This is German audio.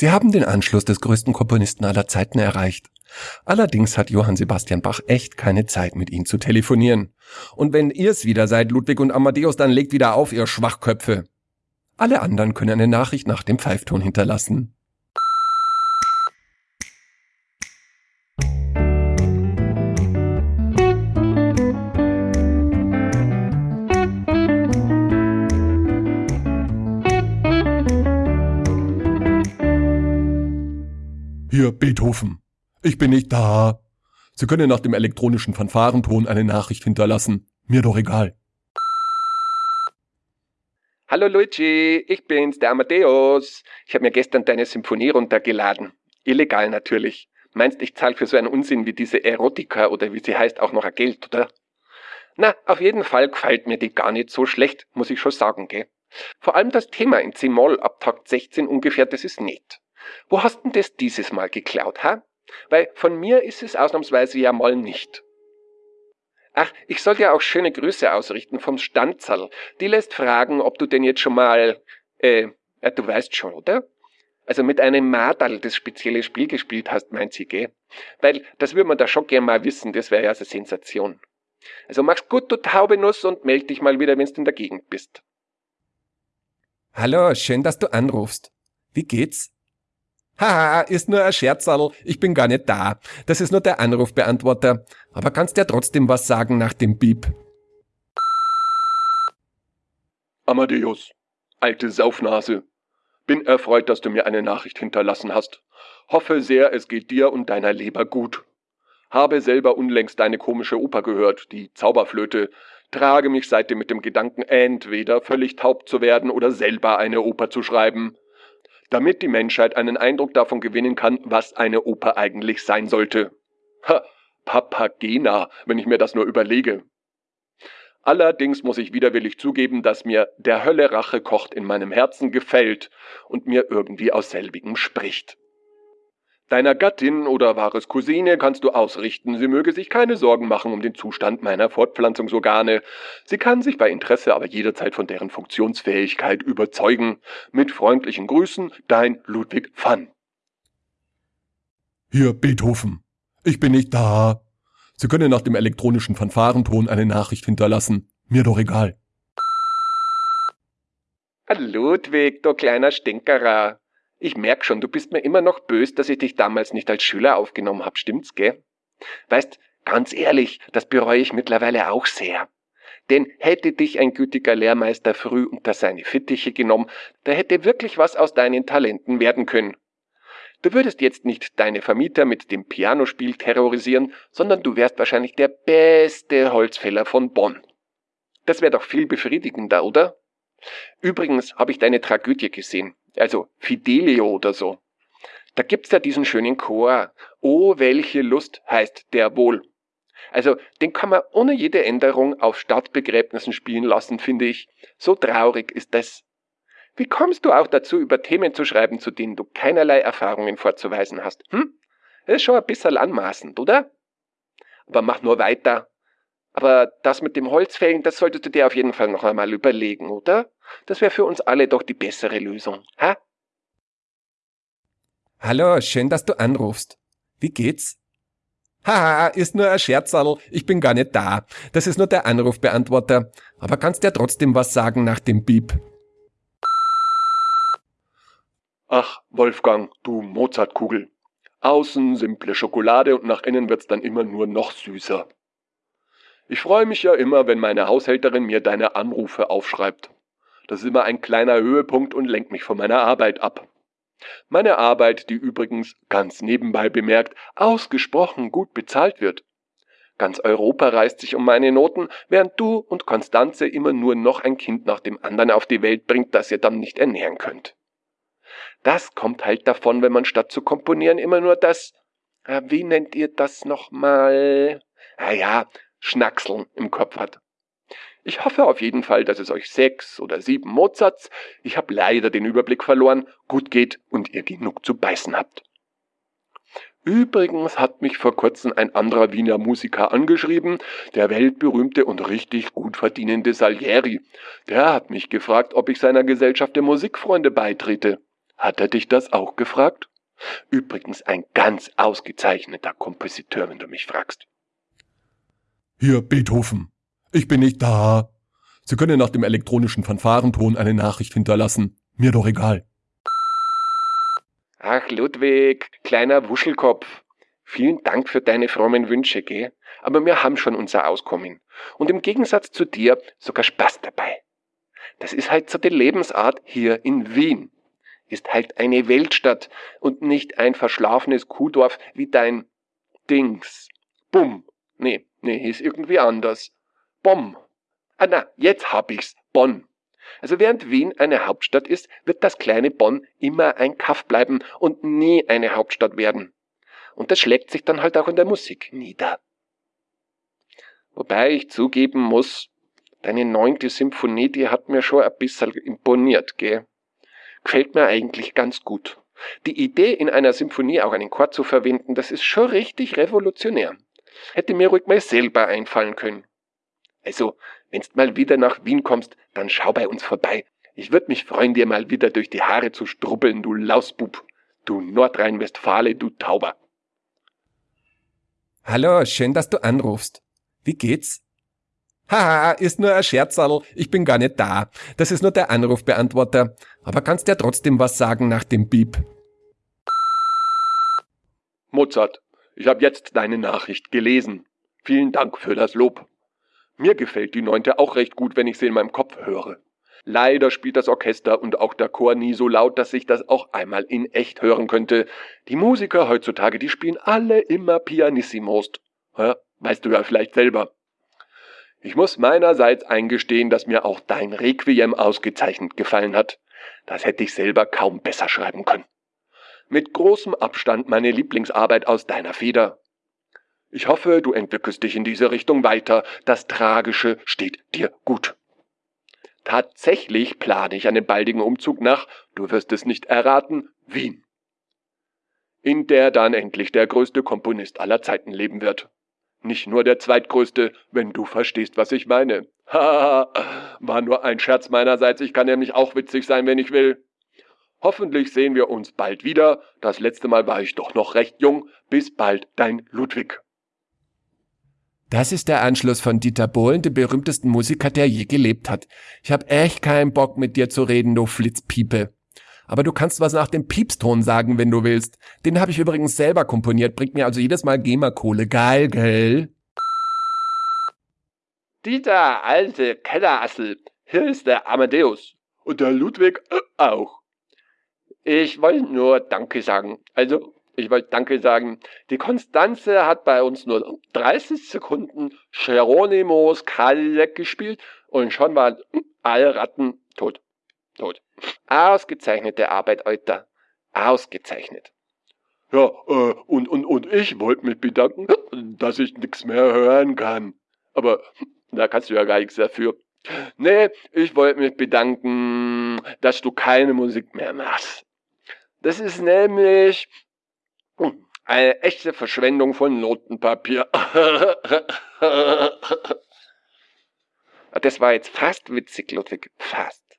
Sie haben den Anschluss des größten Komponisten aller Zeiten erreicht. Allerdings hat Johann Sebastian Bach echt keine Zeit, mit Ihnen zu telefonieren. Und wenn ihr's wieder seid, Ludwig und Amadeus, dann legt wieder auf, ihr Schwachköpfe. Alle anderen können eine Nachricht nach dem Pfeifton hinterlassen. Beethoven. Ich bin nicht da. Sie können nach dem elektronischen Fanfarenton eine Nachricht hinterlassen. Mir doch egal. Hallo Luigi, ich bin's, der Amadeus. Ich habe mir gestern deine Symphonie runtergeladen. Illegal natürlich. Meinst, ich zahl für so einen Unsinn wie diese Erotika oder wie sie heißt auch noch ein Geld, oder? Na, auf jeden Fall gefällt mir die gar nicht so schlecht, muss ich schon sagen, gell? Vor allem das Thema in C-Moll ab Takt 16 ungefähr, das ist nett. Wo hast denn das dieses Mal geklaut, ha? Weil von mir ist es ausnahmsweise ja mal nicht. Ach, ich soll dir auch schöne Grüße ausrichten vom Stanzerl. Die lässt fragen, ob du denn jetzt schon mal, äh, ja, du weißt schon, oder? Also mit einem Madal das spezielle Spiel gespielt hast, meint sie, gell? Weil das würde man da schon gern mal wissen, das wäre ja so Sensation. Also mach's gut, du taube Nuss, und meld dich mal wieder, wenn's in der Gegend bist. Hallo, schön, dass du anrufst. Wie geht's? Haha, ist nur ein Scherzerl, ich bin gar nicht da. Das ist nur der Anrufbeantworter. Aber kannst ja trotzdem was sagen nach dem Piep. Amadeus, alte Saufnase. Bin erfreut, dass du mir eine Nachricht hinterlassen hast. Hoffe sehr, es geht dir und deiner Leber gut. Habe selber unlängst deine komische Oper gehört, die Zauberflöte. Trage mich seitdem mit dem Gedanken, entweder völlig taub zu werden oder selber eine Oper zu schreiben damit die Menschheit einen Eindruck davon gewinnen kann, was eine Oper eigentlich sein sollte. Ha, Papagena, wenn ich mir das nur überlege. Allerdings muss ich widerwillig zugeben, dass mir der Hölle Rache kocht in meinem Herzen gefällt und mir irgendwie aus selbigem spricht. Deiner Gattin oder wahres Cousine kannst du ausrichten, sie möge sich keine Sorgen machen um den Zustand meiner Fortpflanzungsorgane. Sie kann sich bei Interesse aber jederzeit von deren Funktionsfähigkeit überzeugen. Mit freundlichen Grüßen, dein Ludwig Pfann. Hier, Beethoven. Ich bin nicht da. Sie können nach dem elektronischen Fanfarenton eine Nachricht hinterlassen. Mir doch egal. Ludwig, du kleiner Stinkerer. Ich merk schon, du bist mir immer noch bös, dass ich dich damals nicht als Schüler aufgenommen hab, stimmt's, gell? Weißt, ganz ehrlich, das bereue ich mittlerweile auch sehr. Denn hätte dich ein gütiger Lehrmeister früh unter seine Fittiche genommen, da hätte wirklich was aus deinen Talenten werden können. Du würdest jetzt nicht deine Vermieter mit dem Pianospiel terrorisieren, sondern du wärst wahrscheinlich der beste Holzfäller von Bonn. Das wäre doch viel befriedigender, oder? Übrigens habe ich deine Tragödie gesehen also Fidelio oder so. Da gibt's ja diesen schönen Chor. Oh, welche Lust heißt der wohl. Also, den kann man ohne jede Änderung auf Stadtbegräbnissen spielen lassen, finde ich. So traurig ist das. Wie kommst du auch dazu, über Themen zu schreiben, zu denen du keinerlei Erfahrungen vorzuweisen hast? Hm? Das ist schon ein bisschen anmaßend, oder? Aber mach nur weiter. Aber das mit dem Holzfällen, das solltest du dir auf jeden Fall noch einmal überlegen, oder? Das wäre für uns alle doch die bessere Lösung, ha? Hallo, schön, dass du anrufst. Wie geht's? Haha, ist nur ein Scherzerl, ich bin gar nicht da. Das ist nur der Anrufbeantworter. Aber kannst ja trotzdem was sagen nach dem Piep. Ach, Wolfgang, du Mozartkugel. Außen simple Schokolade und nach innen wird's dann immer nur noch süßer. Ich freue mich ja immer, wenn meine Haushälterin mir deine Anrufe aufschreibt. Das ist immer ein kleiner Höhepunkt und lenkt mich von meiner Arbeit ab. Meine Arbeit, die übrigens, ganz nebenbei bemerkt, ausgesprochen gut bezahlt wird. Ganz Europa reißt sich um meine Noten, während du und Konstanze immer nur noch ein Kind nach dem anderen auf die Welt bringt, das ihr dann nicht ernähren könnt. Das kommt halt davon, wenn man statt zu komponieren immer nur das, wie nennt ihr das nochmal? Ah ja, Schnackseln im Kopf hat. Ich hoffe auf jeden Fall, dass es euch sechs oder sieben Mozarts, ich habe leider den Überblick verloren, gut geht und ihr genug zu beißen habt. Übrigens hat mich vor kurzem ein anderer Wiener Musiker angeschrieben, der weltberühmte und richtig gut verdienende Salieri. Der hat mich gefragt, ob ich seiner Gesellschaft der Musikfreunde beitrete. Hat er dich das auch gefragt? Übrigens ein ganz ausgezeichneter Kompositeur, wenn du mich fragst. Hier, Beethoven. Ich bin nicht da. Sie können nach dem elektronischen Fanfarenton eine Nachricht hinterlassen. Mir doch egal. Ach, Ludwig, kleiner Wuschelkopf. Vielen Dank für deine frommen Wünsche, gell? Aber wir haben schon unser Auskommen. Und im Gegensatz zu dir sogar Spaß dabei. Das ist halt so die Lebensart hier in Wien. Ist halt eine Weltstadt und nicht ein verschlafenes Kuhdorf wie dein Dings. Bumm. Nee, nee, ist irgendwie anders. Bom. Ah na, jetzt hab ich's. Bonn. Also während Wien eine Hauptstadt ist, wird das kleine Bonn immer ein Kaff bleiben und nie eine Hauptstadt werden. Und das schlägt sich dann halt auch in der Musik nieder. Wobei ich zugeben muss, deine neunte Symphonie, die hat mir schon ein bisschen imponiert, gell? Gefällt mir eigentlich ganz gut. Die Idee, in einer Symphonie auch einen Chor zu verwenden, das ist schon richtig revolutionär. Hätte mir ruhig mal selber einfallen können. Also, wenn's mal wieder nach Wien kommst, dann schau bei uns vorbei. Ich würd mich freuen, dir mal wieder durch die Haare zu strubbeln, du Lausbub. Du Nordrhein-Westfale, du Tauber. Hallo, schön, dass du anrufst. Wie geht's? Haha, ist nur ein Scherzerl, ich bin gar nicht da. Das ist nur der Anrufbeantworter. Aber kannst ja trotzdem was sagen nach dem Beep. Mozart, ich habe jetzt deine Nachricht gelesen. Vielen Dank für das Lob. Mir gefällt die neunte auch recht gut, wenn ich sie in meinem Kopf höre. Leider spielt das Orchester und auch der Chor nie so laut, dass ich das auch einmal in echt hören könnte. Die Musiker heutzutage, die spielen alle immer pianissimost. Ja, weißt du ja vielleicht selber. Ich muss meinerseits eingestehen, dass mir auch dein Requiem ausgezeichnet gefallen hat. Das hätte ich selber kaum besser schreiben können. Mit großem Abstand meine Lieblingsarbeit aus deiner Feder. Ich hoffe, du entwickelst dich in diese Richtung weiter. Das Tragische steht dir gut. Tatsächlich plane ich einen baldigen Umzug nach, du wirst es nicht erraten, Wien. In der dann endlich der größte Komponist aller Zeiten leben wird. Nicht nur der zweitgrößte, wenn du verstehst, was ich meine. Haha, war nur ein Scherz meinerseits, ich kann nämlich auch witzig sein, wenn ich will. Hoffentlich sehen wir uns bald wieder. Das letzte Mal war ich doch noch recht jung. Bis bald, dein Ludwig. Das ist der Anschluss von Dieter Bohlen, dem berühmtesten Musiker, der je gelebt hat. Ich hab echt keinen Bock mit dir zu reden, du Flitzpiepe. Aber du kannst was nach dem Piepston sagen, wenn du willst. Den habe ich übrigens selber komponiert, bringt mir also jedes Mal GEMA-Kohle. Geil, gell? Dieter, alte Kellerassel, hier ist der Amadeus. Und der Ludwig äh, auch. Ich wollte nur Danke sagen. Also, ich wollte Danke sagen. Die Konstanze hat bei uns nur 30 Sekunden Geronimos Kalleck gespielt und schon waren alle Ratten tot. Tot. Ausgezeichnete Arbeit, Alter. Ausgezeichnet. Ja, äh, und, und, und ich wollte mich bedanken, dass ich nichts mehr hören kann. Aber da kannst du ja gar nichts dafür. Nee, ich wollte mich bedanken, dass du keine Musik mehr machst. Das ist nämlich eine echte Verschwendung von Notenpapier. das war jetzt fast witzig, Ludwig. Fast.